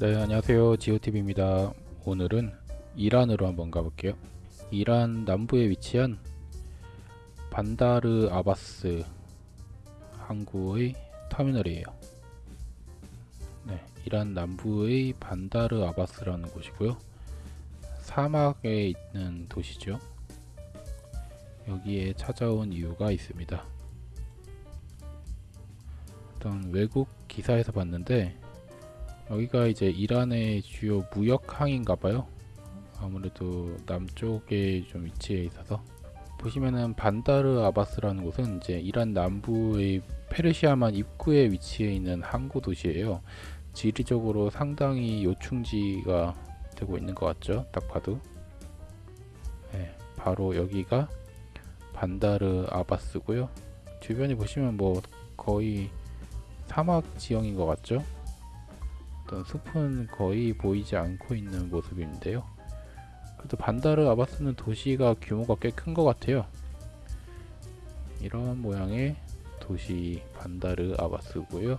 네 안녕하세요. 지오TV입니다. 오늘은 이란으로 한번 가볼게요. 이란 남부에 위치한 반다르 아바스 항구의 터미널이에요. 네, 이란 남부의 반다르 아바스라는 곳이고요. 사막에 있는 도시죠. 여기에 찾아온 이유가 있습니다. 어떤 외국 기사에서 봤는데 여기가 이제 이란의 주요 무역항인가봐요. 아무래도 남쪽에 좀 위치해 있어서. 보시면은 반다르 아바스라는 곳은 이제 이란 남부의 페르시아만 입구에 위치해 있는 항구 도시예요. 지리적으로 상당히 요충지가 되고 있는 것 같죠? 딱 봐도. 네, 바로 여기가 반다르 아바스고요. 주변에 보시면 뭐 거의 사막 지형인 것 같죠 어떤 숲은 거의 보이지 않고 있는 모습인데요. 그래도 반다르 아바스는 도시가 규모가 꽤 큰 것 같아요. 이런 모양의 도시 반다르 아바스고요.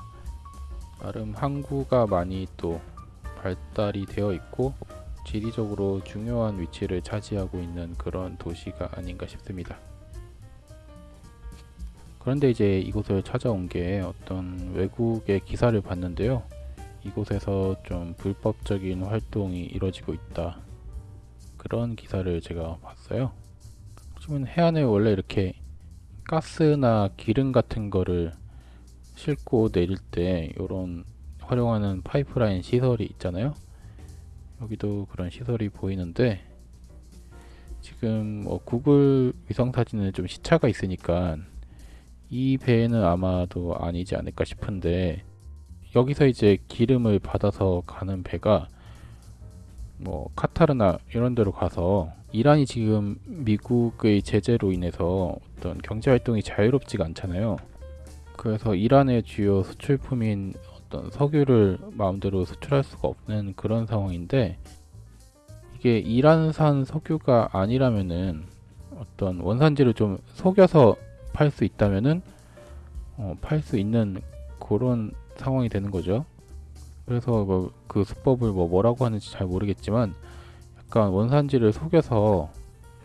나름 항구가 많이 또 발달이 되어 있고 지리적으로 중요한 위치를 차지하고 있는 그런 도시가 아닌가 싶습니다. 그런데 이제 이곳을 찾아온 게 어떤 외국의 기사를 봤는데요. 이곳에서 좀 불법적인 활동이 이루어지고 있다. 그런 기사를 제가 봤어요. 보시면 해안에 원래 이렇게 가스나 기름 같은 거를 싣고 내릴 때 이런 활용하는 파이프라인 시설이 있잖아요. 여기도 그런 시설이 보이는데 지금 뭐 구글 위성 사진은 좀 시차가 있으니까 이 배는 아마도 아니지 않을까 싶은데 여기서 이제 기름을 받아서 가는 배가 뭐 카타르나 이런 데로 가서 이란이 지금 미국의 제재로 인해서 어떤 경제 활동이 자유롭지가 않잖아요. 그래서 이란의 주요 수출품인 어떤 석유를 마음대로 수출할 수가 없는 그런 상황인데 이게 이란산 석유가 아니라면은 어떤 원산지를 좀 속여서 팔 수 있다면은 어, 팔 수 있는 그런 상황이 되는 거죠. 그래서 뭐 그 수법을 뭐 뭐라고 하는지 잘 모르겠지만 약간 원산지를 속여서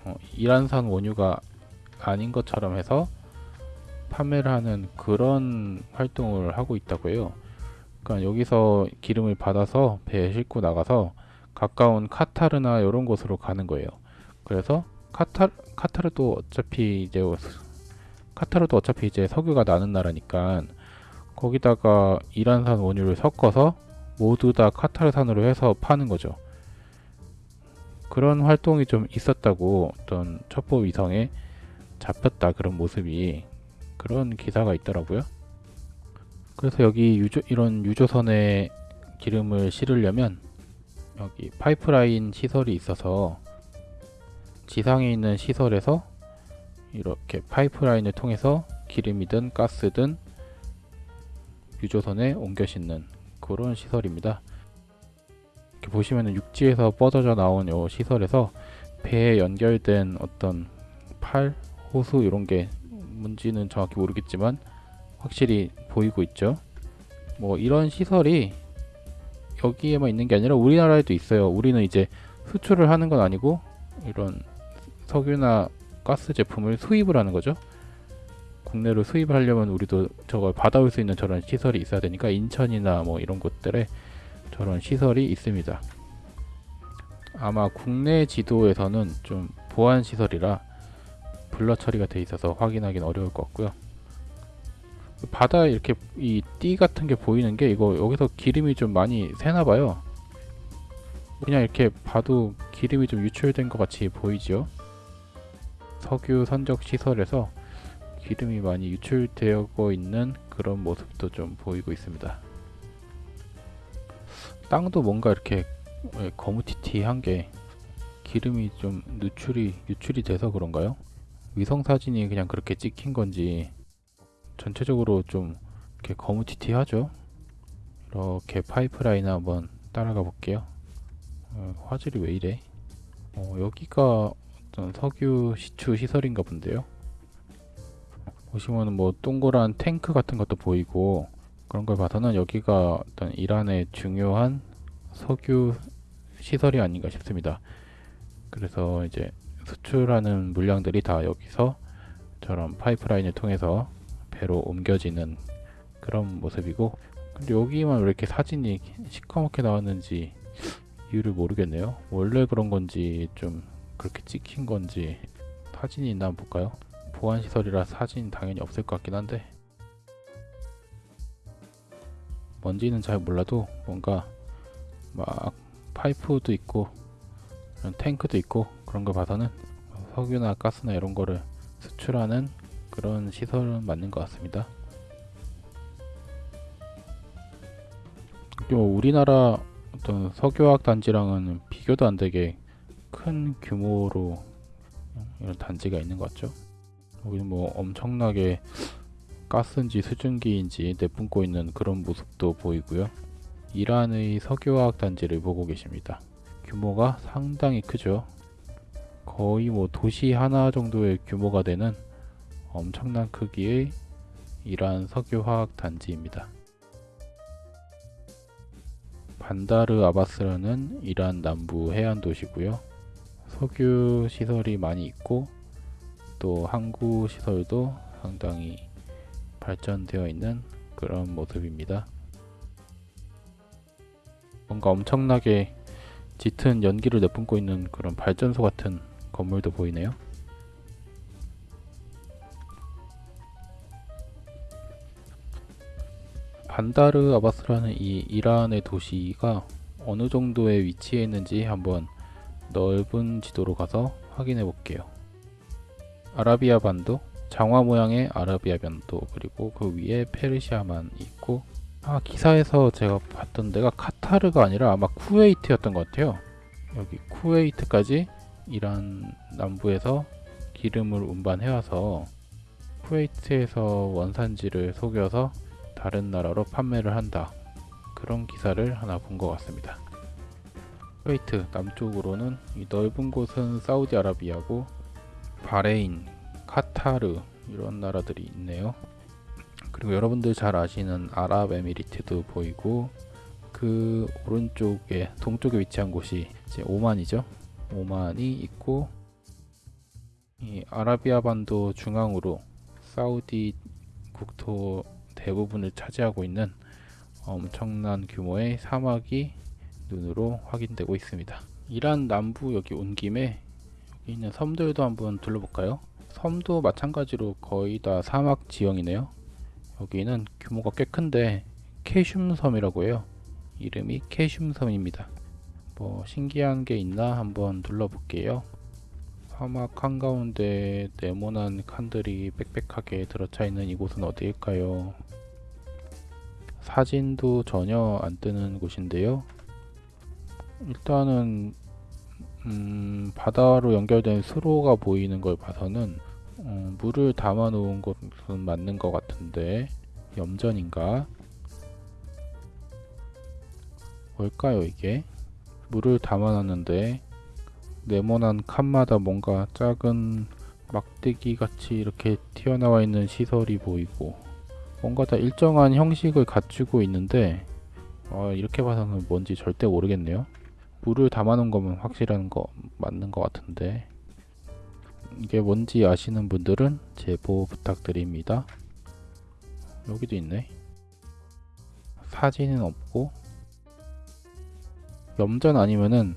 어, 이란산 원유가 아닌 것처럼 해서 판매를 하는 그런 활동을 하고 있다고 해요. 그러니까 여기서 기름을 받아서 배에 싣고 나가서 가까운 카타르나 이런 곳으로 가는 거예요. 그래서 카타 카타르도 어차피 이제 카타르도 어차피 이제 석유가 나는 나라니까 거기다가 이란산 원유를 섞어서 모두 다 카타르산으로 해서 파는 거죠. 그런 활동이 좀 있었다고 어떤 첩보 위성에 잡혔다 그런 모습이 그런 기사가 있더라고요. 그래서 여기 유조, 이런 유조선에 기름을 실으려면 여기 파이프라인 시설이 있어서 지상에 있는 시설에서 이렇게 파이프라인을 통해서 기름이든 가스든 유조선에 옮겨 싣는 그런 시설입니다. 이렇게 보시면 육지에서 뻗어져 나온 요 시설에서 배에 연결된 어떤 팔, 호수 이런 게 뭔지는 정확히 모르겠지만 확실히 보이고 있죠. 뭐 이런 시설이 여기에만 있는 게 아니라 우리나라에도 있어요. 우리는 이제 수출을 하는 건 아니고 이런 석유나 가스 제품을 수입을 하는 거죠. 국내로 수입을 하려면 우리도 저걸 받아올 수 있는 저런 시설이 있어야 되니까 인천이나 뭐 이런 곳들에 저런 시설이 있습니다. 아마 국내 지도에서는 좀 보안 시설이라 블러 처리가 돼 있어서 확인하기는 어려울 것 같고요. 바다에 이렇게 이 띠 같은 게 보이는 게 이거 여기서 기름이 좀 많이 새나 봐요. 그냥 이렇게 봐도 기름이 좀 유출된 것 같이 보이죠. 석유 선적 시설에서 기름이 많이 유출되고 있는 그런 모습도 좀 보이고 있습니다. 땅도 뭔가 이렇게 거무튀튀한 게 기름이 좀 누출이 유출이 돼서 그런가요? 위성 사진이 그냥 그렇게 찍힌 건지 전체적으로 좀 이렇게 거무튀튀하죠. 이렇게 파이프라인 한번 따라가 볼게요. 어, 화질이 왜 이래? 어, 여기가 어떤 석유 시추 시설인가 본데요. 보시면 뭐 동그란 탱크 같은 것도 보이고 그런 걸 봐서는 여기가 어떤 이란의 중요한 석유 시설이 아닌가 싶습니다. 그래서 이제 수출하는 물량들이 다 여기서 저런 파이프라인을 통해서 배로 옮겨지는 그런 모습이고 근데 여기만 왜 이렇게 사진이 시커멓게 나왔는지 이유를 모르겠네요. 원래 그런 건지 좀 그렇게 찍힌 건지 사진이 있나 한번 볼까요? 보안 시설이라 사진 당연히 없을 것 같긴 한데 뭔지는 잘 몰라도 뭔가 막 파이프도 있고 탱크도 있고 그런 걸 봐서는 석유나 가스나 이런 거를 수출하는 그런 시설은 맞는 것 같습니다. 요 우리나라 어떤 석유화학 단지랑은 비교도 안 되게 큰 규모로 이런 단지가 있는 것 같죠. 여기는 뭐 엄청나게 가스인지 수증기인지 내뿜고 있는 그런 모습도 보이고요. 이란의 석유화학 단지를 보고 계십니다. 규모가 상당히 크죠. 거의 뭐 도시 하나 정도의 규모가 되는 엄청난 크기의 이란 석유화학 단지입니다. 반다르 아바스라는 이란 남부 해안 도시고요. 석유 시설이 많이 있고 또 항구 시설도 상당히 발전되어 있는 그런 모습입니다. 뭔가 엄청나게 짙은 연기를 내뿜고 있는 그런 발전소 같은 건물도 보이네요. 반다르 아바스라는 이 이란의 도시가 어느 정도의 위치에 있는지 한번 넓은 지도로 가서 확인해 볼게요. 아라비아 반도, 장화 모양의 아라비아 반도, 그리고 그 위에 페르시아만 있고 아 기사에서 제가 봤던 데가 카타르가 아니라 아마 쿠웨이트였던 것 같아요. 여기 쿠웨이트까지 이란 남부에서 기름을 운반해와서 쿠웨이트에서 원산지를 속여서 다른 나라로 판매를 한다. 그런 기사를 하나 본 것 같습니다. 쿠웨이트 남쪽으로는 이 넓은 곳은 사우디아라비아고 바레인, 카타르 이런 나라들이 있네요. 그리고 여러분들 잘 아시는 아랍에미리트도 보이고 그 오른쪽에 동쪽에 위치한 곳이 이제 오만이죠. 오만이 있고 이 아라비아 반도 중앙으로 사우디 국토 대부분을 차지하고 있는 엄청난 규모의 사막이 눈으로 확인되고 있습니다. 이란 남부 여기 온 김에 있는 섬들도 한번 둘러볼까요? 섬도 마찬가지로 거의 다 사막 지형이네요. 여기는 규모가 꽤 큰데 캐슘 섬이라고 해요. 이름이 캐슘 섬입니다. 뭐 신기한 게 있나 한번 둘러볼게요. 사막 한가운데 네모난 칸들이 빽빽하게 들어차 있는 이곳은 어디일까요? 사진도 전혀 안 뜨는 곳인데요. 일단은 음, 바다로 연결된 수로가 보이는 걸 봐서는 어, 물을 담아 놓은 곳은 맞는 것 같은데 염전인가? 뭘까요 이게? 물을 담아놨는데 네모난 칸마다 뭔가 작은 막대기 같이 이렇게 튀어나와 있는 시설이 보이고 뭔가 다 일정한 형식을 갖추고 있는데 어, 이렇게 봐서는 뭔지 절대 모르겠네요 물을 담아놓은 거면 확실한 거 맞는 것 같은데 이게 뭔지 아시는 분들은 제보 부탁드립니다 여기도 있네 사진은 없고 염전 아니면은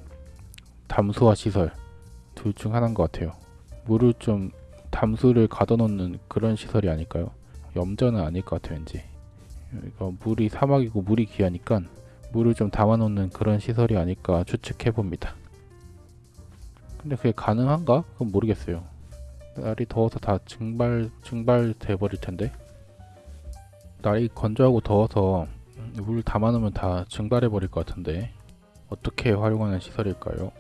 담수화 시설 둘 중 하나인 것 같아요. 물을 좀 담수를 가둬놓는 그런 시설이 아닐까요? 염전은 아닐 것 같아요, 왠지. 이거 물이 사막이고 물이 귀하니까 물을 좀 담아놓는 그런 시설이 아닐까 추측해 봅니다. 근데 그게 가능한가? 그건 모르겠어요. 날이 더워서 다 증발 증발 돼 버릴 텐데. 날이 건조하고 더워서 물 담아놓으면 다 증발해 버릴 것 같은데. 어떻게 활용하는 시설일까요?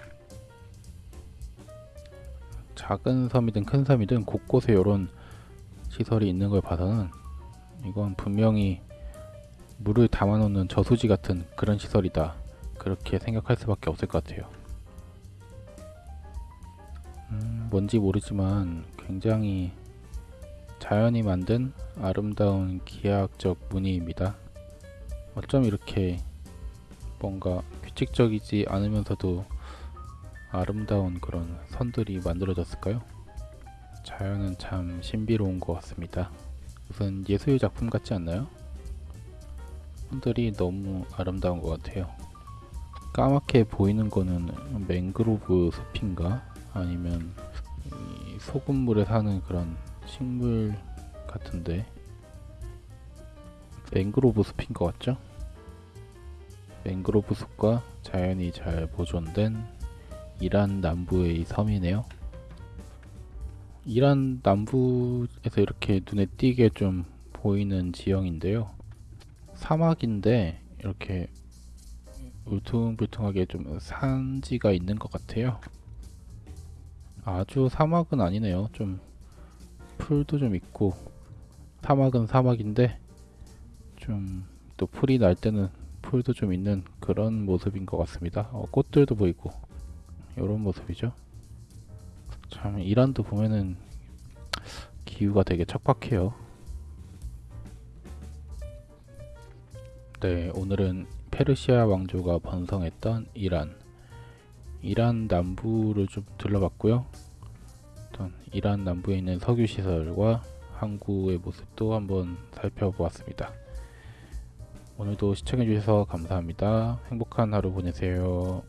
작은 섬이든 큰 섬이든 곳곳에 이런 시설이 있는 걸 봐서는 이건 분명히 물을 담아놓는 저수지 같은 그런 시설이다 그렇게 생각할 수밖에 없을 것 같아요 음, 뭔지 모르지만 굉장히 자연이 만든 아름다운 기하학적 무늬입니다 어쩜 이렇게 뭔가 규칙적이지 않으면서도 아름다운 그런 선들이 만들어졌을까요? 자연은 참 신비로운 것 같습니다. 무슨 예술 작품 같지 않나요? 선들이 너무 아름다운 것 같아요. 까맣게 보이는 거는 맹그로브 숲인가? 아니면 이 소금물에 사는 그런 식물 같은데 맹그로브 숲인 것 같죠? 맹그로브 숲과 자연이 잘 보존된 이란 남부의 이 섬이네요. 이란 남부에서 이렇게 눈에 띄게 좀 보이는 지형인데요. 사막인데 이렇게 울퉁불퉁하게 좀 산지가 있는 것 같아요. 아주 사막은 아니네요. 좀 풀도 좀 있고 사막은 사막인데 좀 또 풀이 날 때는 풀도 좀 있는 그런 모습인 것 같습니다. 어, 꽃들도 보이고 이런 모습이죠. 참 이란도 보면은 기후가 되게 척박해요. 네, 오늘은 페르시아 왕조가 번성했던 이란, 이란 남부를 좀 둘러봤고요. 어떤 이란 남부에 있는 석유 시설과 항구의 모습도 한번 살펴보았습니다. 오늘도 시청해주셔서 감사합니다. 행복한 하루 보내세요.